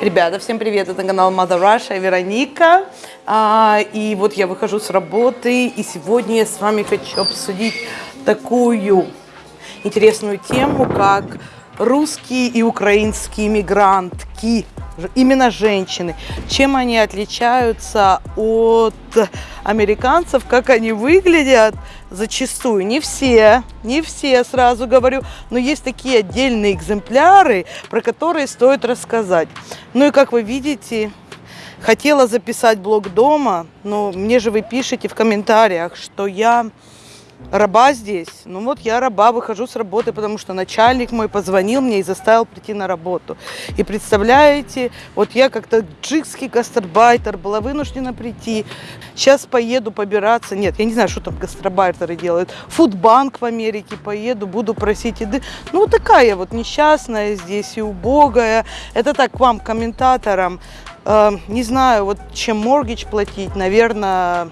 Ребята, всем привет! Это канал Mother Russia, Вероника. А, и вот я выхожу с работы, и сегодня я с вами хочу обсудить такую интересную тему, как русские и украинские мигрантки, именно женщины. Чем они отличаются от американцев, как они выглядят зачастую. Не все, не все, сразу говорю, но есть такие отдельные экземпляры, про которые стоит рассказать. Ну и как вы видите, хотела записать блог дома, но мне же вы пишете в комментариях, что я раба здесь. Ну вот я раба, выхожу с работы, потому что начальник мой позвонил мне и заставил прийти на работу. И представляете, вот я как-то джигский гастарбайтер была вынуждена прийти. Сейчас поеду побираться. Нет, я не знаю, что там гастарбайтеры делают. Фудбанк в Америке поеду, буду просить еды. Ну вот такая вот несчастная здесь и убогая. Это так к вам, комментаторам. Э, не знаю, вот чем моргич платить, наверное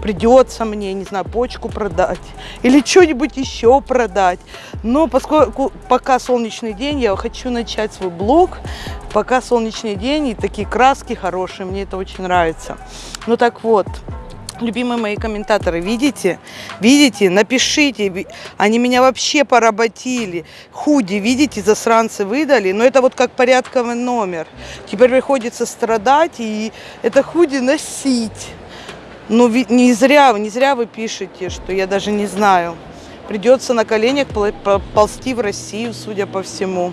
придется мне, не знаю, почку продать или что-нибудь еще продать. Но поскольку пока солнечный день, я хочу начать свой блог. Пока солнечный день и такие краски хорошие, мне это очень нравится. Ну так вот, любимые мои комментаторы, видите? Видите? Напишите. Они меня вообще поработили. Худи, видите, засранцы выдали. Но это вот как порядковый номер. Теперь приходится страдать и это худи носить. Ну, не зря, не зря вы пишете, что я даже не знаю. Придется на коленях ползти в Россию, судя по всему.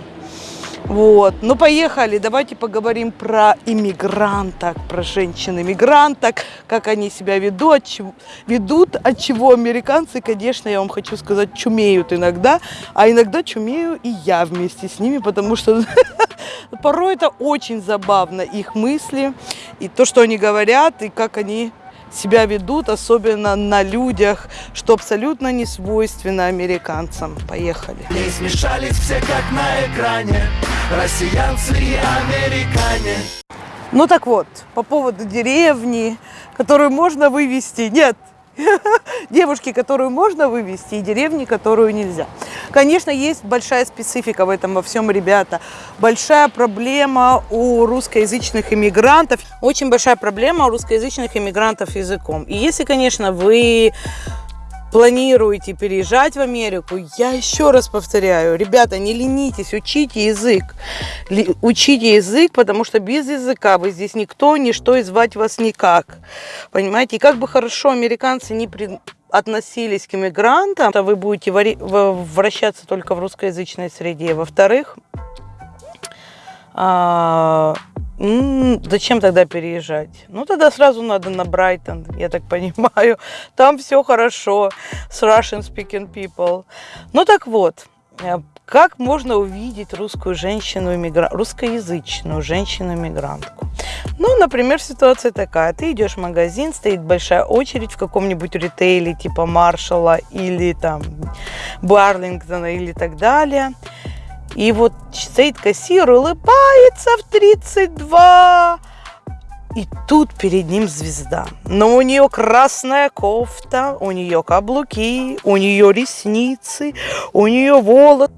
Вот. Ну, поехали. Давайте поговорим про иммигранток, про женщин-иммигранток, как они себя ведут, чего, ведут, от чего американцы, конечно, я вам хочу сказать, чумеют иногда, а иногда чумею и я вместе с ними, потому что порой это очень забавно, их мысли, и то, что они говорят, и как они себя ведут, особенно на людях, что абсолютно не свойственно американцам. Поехали. Не смешались все как на экране, россиянцы и американе. Ну так вот, по поводу деревни, которую можно вывести. Нет, девушки, которую можно вывести, и деревни, которую нельзя. Конечно, есть большая специфика в этом во всем, ребята. Большая проблема у русскоязычных иммигрантов. Очень большая проблема у русскоязычных иммигрантов языком. И если, конечно, вы планируете переезжать в Америку, я еще раз повторяю, ребята, не ленитесь, учите язык. Учите язык, потому что без языка вы здесь никто, ничто и звать вас никак. Понимаете? И как бы хорошо американцы не при относились к иммигрантам, то вы будете вращаться только в русскоязычной среде. Во-вторых, а, зачем тогда переезжать? Ну, тогда сразу надо на Брайтон, я так понимаю. Там все хорошо с Russian speaking people. Ну, так вот, э, как можно увидеть русскую женщину, русскоязычную женщину-иммигрантку? Ну, например, ситуация такая. Ты идешь в магазин, стоит большая очередь в каком-нибудь ритейле типа Маршалла или там Барлингтона или так далее. И вот стоит кассир, улыбается в 32. И тут перед ним звезда. Но у нее красная кофта, у нее каблуки, у нее ресницы, у нее волос.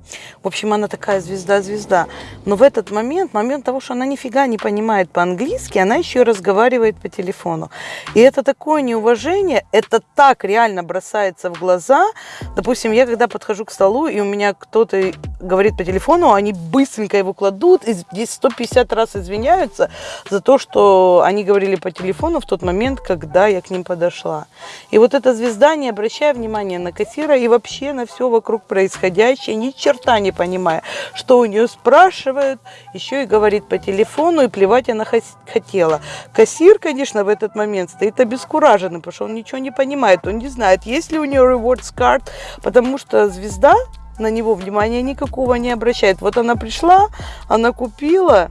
В общем, она такая звезда-звезда. Но в этот момент, момент того, что она нифига не понимает по-английски, она еще и разговаривает по телефону. И это такое неуважение, это так реально бросается в глаза. Допустим, я когда подхожу к столу, и у меня кто-то говорит по телефону, они быстренько его кладут, и здесь 150 раз извиняются за то, что они говорили по телефону в тот момент, когда я к ним подошла. И вот эта звезда, не обращая внимания на кассира и вообще на все вокруг происходящее, ни черта не понимая, что у нее спрашивают, еще и говорит по телефону, и плевать она хотела. Кассир, конечно, в этот момент стоит обескураженный, потому что он ничего не понимает, он не знает, есть ли у нее rewards card, потому что звезда на него внимания никакого не обращает. Вот она пришла, она купила,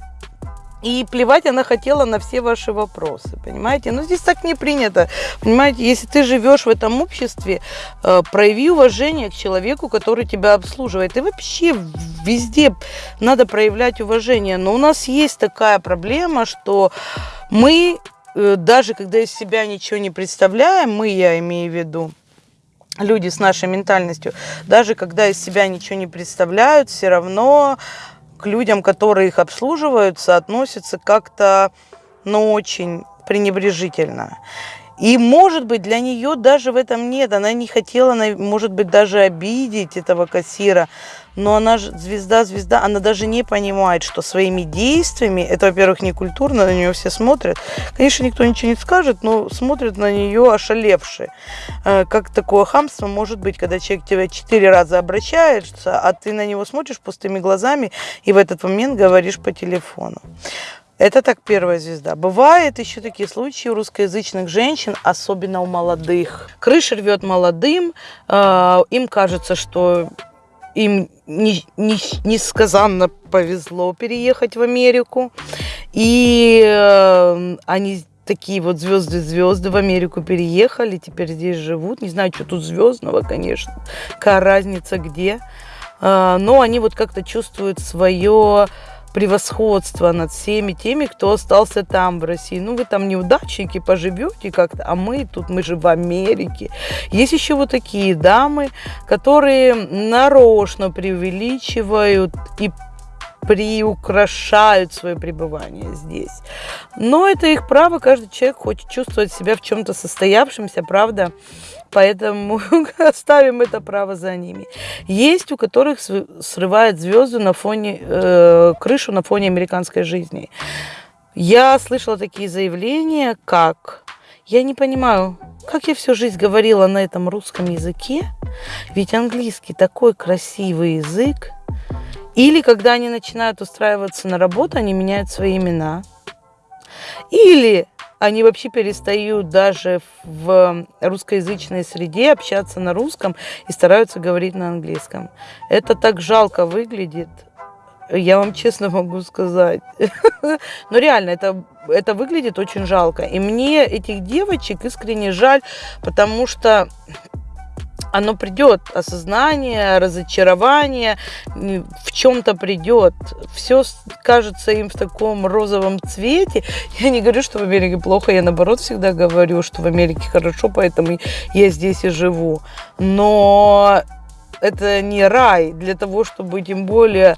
и плевать она хотела на все ваши вопросы, понимаете? Но здесь так не принято, понимаете? Если ты живешь в этом обществе, э, прояви уважение к человеку, который тебя обслуживает. И вообще везде надо проявлять уважение. Но у нас есть такая проблема, что мы, э, даже когда из себя ничего не представляем, мы, я имею в виду, люди с нашей ментальностью, даже когда из себя ничего не представляют, все равно людям, которые их обслуживаются, относятся как-то, ну, очень пренебрежительно. И, может быть, для нее даже в этом нет. Она не хотела, может быть, даже обидеть этого кассира. Но она же звезда-звезда, она даже не понимает, что своими действиями, это, во-первых, не культурно, на нее все смотрят. Конечно, никто ничего не скажет, но смотрят на нее ошалевшие. Э, как такое хамство может быть, когда человек тебя четыре раза обращается, а ты на него смотришь пустыми глазами и в этот момент говоришь по телефону. Это так первая звезда. Бывают еще такие случаи у русскоязычных женщин, особенно у молодых. Крыша рвет молодым, э, им кажется, что им не, не, несказанно повезло переехать в Америку. И э, они такие вот звезды-звезды в Америку переехали, теперь здесь живут. Не знаю, что тут звездного, конечно, какая разница где. Э, но они вот как-то чувствуют свое превосходство над всеми теми, кто остался там, в России. Ну, вы там неудачники, поживете как-то, а мы тут, мы же в Америке. Есть еще вот такие дамы, которые нарочно преувеличивают и приукрашают свое пребывание здесь. Но это их право, каждый человек хочет чувствовать себя в чем-то состоявшемся, правда? Поэтому оставим это право за ними. Есть у которых срывает звезды на фоне, э, крышу на фоне американской жизни. Я слышала такие заявления, как я не понимаю, как я всю жизнь говорила на этом русском языке, ведь английский такой красивый язык. Или когда они начинают устраиваться на работу, они меняют свои имена. Или они вообще перестают даже в русскоязычной среде общаться на русском и стараются говорить на английском. Это так жалко выглядит. Я вам честно могу сказать. Но реально, это, это выглядит очень жалко. И мне этих девочек искренне жаль, потому что оно придет, осознание, разочарование, в чем-то придет. Все кажется им в таком розовом цвете. Я не говорю, что в Америке плохо, я наоборот всегда говорю, что в Америке хорошо, поэтому я здесь и живу. Но это не рай для того, чтобы тем более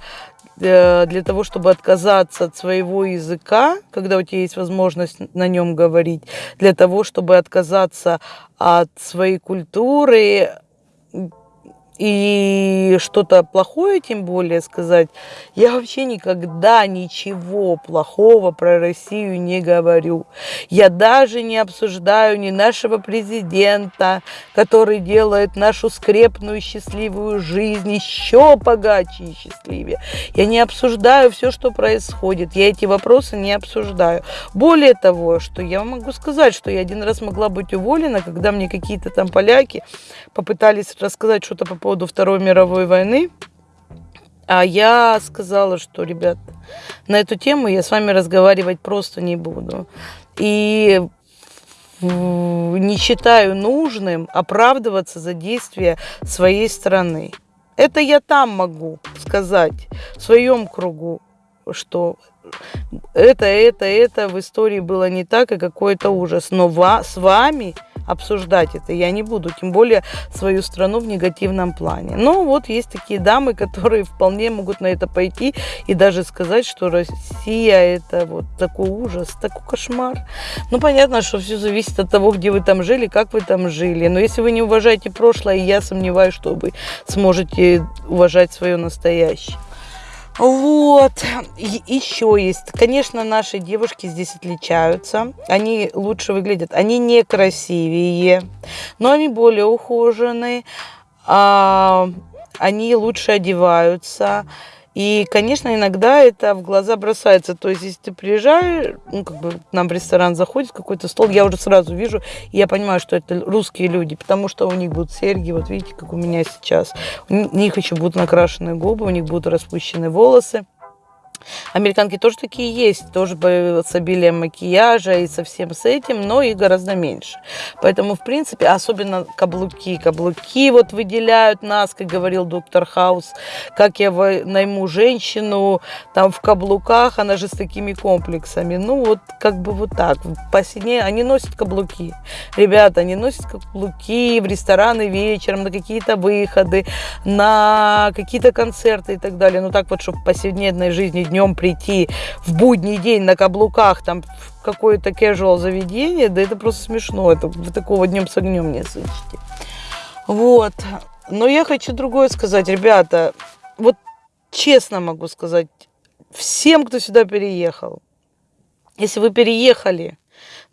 э, для того, чтобы отказаться от своего языка, когда у тебя есть возможность на нем говорить, для того, чтобы отказаться от своей культуры, и что-то плохое, тем более сказать, я вообще никогда ничего плохого про Россию не говорю. Я даже не обсуждаю ни нашего президента, который делает нашу скрепную счастливую жизнь еще богаче и счастливее. Я не обсуждаю все, что происходит. Я эти вопросы не обсуждаю. Более того, что я могу сказать, что я один раз могла быть уволена, когда мне какие-то там поляки попытались рассказать что-то по поводу Второй мировой войны. А я сказала, что, ребят, на эту тему я с вами разговаривать просто не буду. И не считаю нужным оправдываться за действия своей страны. Это я там могу сказать, в своем кругу, что это, это, это в истории было не так, и какой-то ужас. Но с вами обсуждать это я не буду, тем более свою страну в негативном плане. Но вот есть такие дамы, которые вполне могут на это пойти и даже сказать, что Россия это вот такой ужас, такой кошмар. Ну, понятно, что все зависит от того, где вы там жили, как вы там жили. Но если вы не уважаете прошлое, я сомневаюсь, что вы сможете уважать свое настоящее. Вот, и еще есть. Конечно, наши девушки здесь отличаются. Они лучше выглядят. Они не красивее, но они более ухоженные. А, они лучше одеваются. И, конечно, иногда это в глаза бросается. То есть, если ты приезжаешь, ну, как бы нам в ресторан заходит какой-то стол, я уже сразу вижу, и я понимаю, что это русские люди, потому что у них будут серьги, вот видите, как у меня сейчас. У них еще будут накрашены губы, у них будут распущены волосы. Американки тоже такие есть, тоже с обилием макияжа и со всем с этим, но и гораздо меньше. Поэтому, в принципе, особенно каблуки. Каблуки вот выделяют нас, как говорил доктор Хаус, как я найму женщину там в каблуках, она же с такими комплексами. Ну вот как бы вот так. По сине они носят каблуки. Ребята, они носят каблуки в рестораны вечером, на какие-то выходы, на какие-то концерты и так далее. Ну так вот, чтобы в повседневной жизни днем прийти в будний день на каблуках там в какое-то casual заведение, да это просто смешно. Это вы такого днем с огнем не сыщете. Вот. Но я хочу другое сказать, ребята. Вот честно могу сказать, всем, кто сюда переехал, если вы переехали,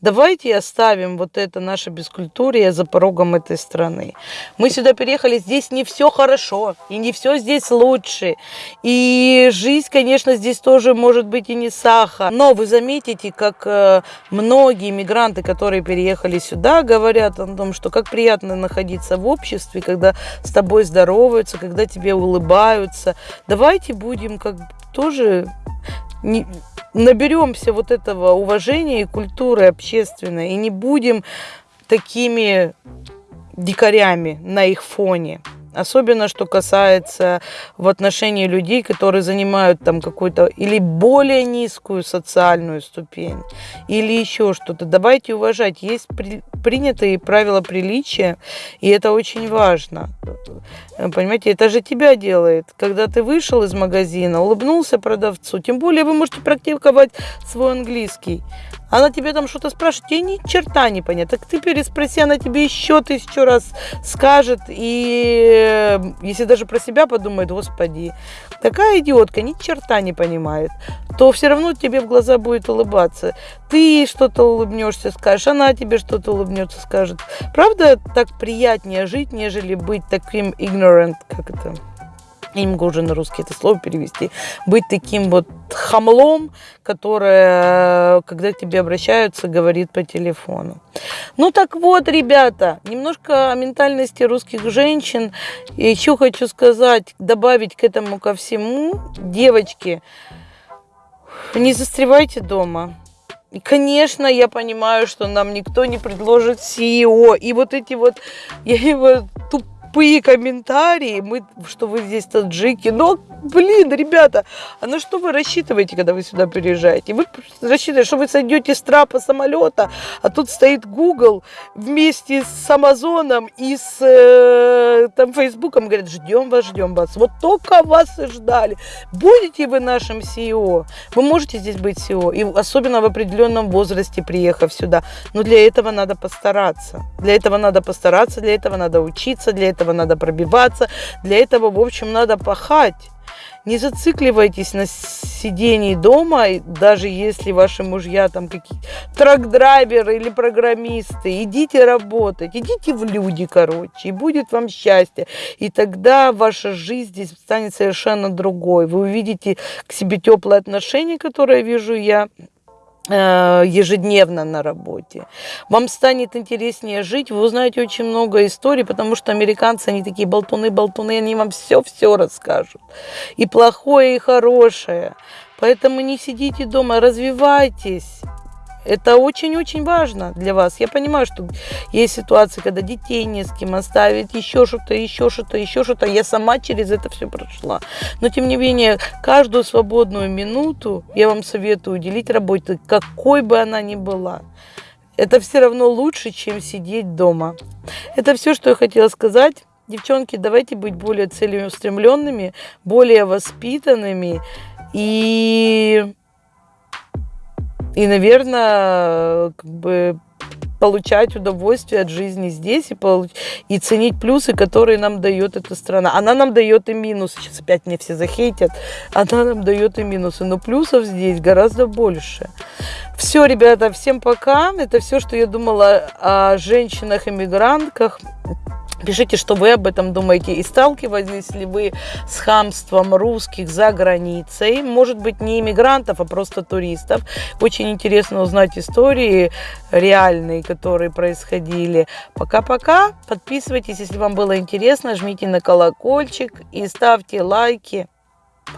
Давайте оставим вот это наше бескультурие за порогом этой страны. Мы сюда переехали, здесь не все хорошо, и не все здесь лучше. И жизнь, конечно, здесь тоже может быть и не сахар. Но вы заметите, как э, многие мигранты, которые переехали сюда, говорят о том, что как приятно находиться в обществе, когда с тобой здороваются, когда тебе улыбаются. Давайте будем как тоже не, наберемся вот этого уважения и культуры общественной и не будем такими дикарями на их фоне. Особенно, что касается в отношении людей, которые занимают там какую-то или более низкую социальную ступень, или еще что-то. Давайте уважать. Есть при, принятые правила приличия, и это очень важно. Понимаете, это же тебя делает. Когда ты вышел из магазина, улыбнулся продавцу, тем более вы можете практиковать свой английский. Она тебе там что-то спрашивает, тебе ни черта не понятно. Так ты переспроси, она тебе еще тысячу раз скажет. И э, если даже про себя подумает, господи, такая идиотка ни черта не понимает, то все равно тебе в глаза будет улыбаться. Ты что-то улыбнешься, скажешь, она тебе что-то улыбнется, скажет. Правда, так приятнее жить, нежели быть таким ignorant, как это, я не могу уже на русский это слово перевести, быть таким вот хамлом, которое, когда к тебе обращаются, говорит по телефону. Ну так вот, ребята, немножко о ментальности русских женщин. И еще хочу сказать, добавить к этому ко всему, девочки, не застревайте дома. И, конечно, я понимаю, что нам никто не предложит CEO. И вот эти вот, я его туп тупые комментарии, мы, что вы здесь таджики. Но, блин, ребята, а на что вы рассчитываете, когда вы сюда приезжаете? Вы рассчитываете, что вы сойдете с трапа самолета, а тут стоит Google вместе с Амазоном и с э, там Фейсбуком, говорят, ждем вас, ждем вас. Вот только вас и ждали. Будете вы нашим CEO? Вы можете здесь быть CEO, и особенно в определенном возрасте, приехав сюда. Но для этого надо постараться. Для этого надо постараться, для этого надо учиться, для этого этого надо пробиваться, для этого, в общем, надо пахать. Не зацикливайтесь на сидении дома, даже если ваши мужья там какие-то трак-драйверы или программисты. Идите работать, идите в люди, короче, и будет вам счастье. И тогда ваша жизнь здесь станет совершенно другой. Вы увидите к себе теплое отношение, которое вижу я, ежедневно на работе. Вам станет интереснее жить, вы узнаете очень много историй, потому что американцы, они такие болтуны-болтуны, они вам все-все расскажут. И плохое, и хорошее. Поэтому не сидите дома, развивайтесь. Это очень-очень важно для вас. Я понимаю, что есть ситуации, когда детей не с кем оставить, еще что-то, еще что-то, еще что-то. Я сама через это все прошла. Но, тем не менее, каждую свободную минуту я вам советую уделить работе, какой бы она ни была. Это все равно лучше, чем сидеть дома. Это все, что я хотела сказать. Девчонки, давайте быть более целеустремленными, более воспитанными и и, наверное, как бы получать удовольствие от жизни здесь и, получ... и ценить плюсы, которые нам дает эта страна. Она нам дает и минусы. Сейчас опять мне все захейтят. Она нам дает и минусы. Но плюсов здесь гораздо больше. Все, ребята, всем пока. Это все, что я думала о женщинах-иммигрантках. Пишите, что вы об этом думаете. И сталкивались ли вы с хамством русских за границей? Может быть, не иммигрантов, а просто туристов. Очень интересно узнать истории реальные, которые происходили. Пока-пока. Подписывайтесь, если вам было интересно. Жмите на колокольчик и ставьте лайки.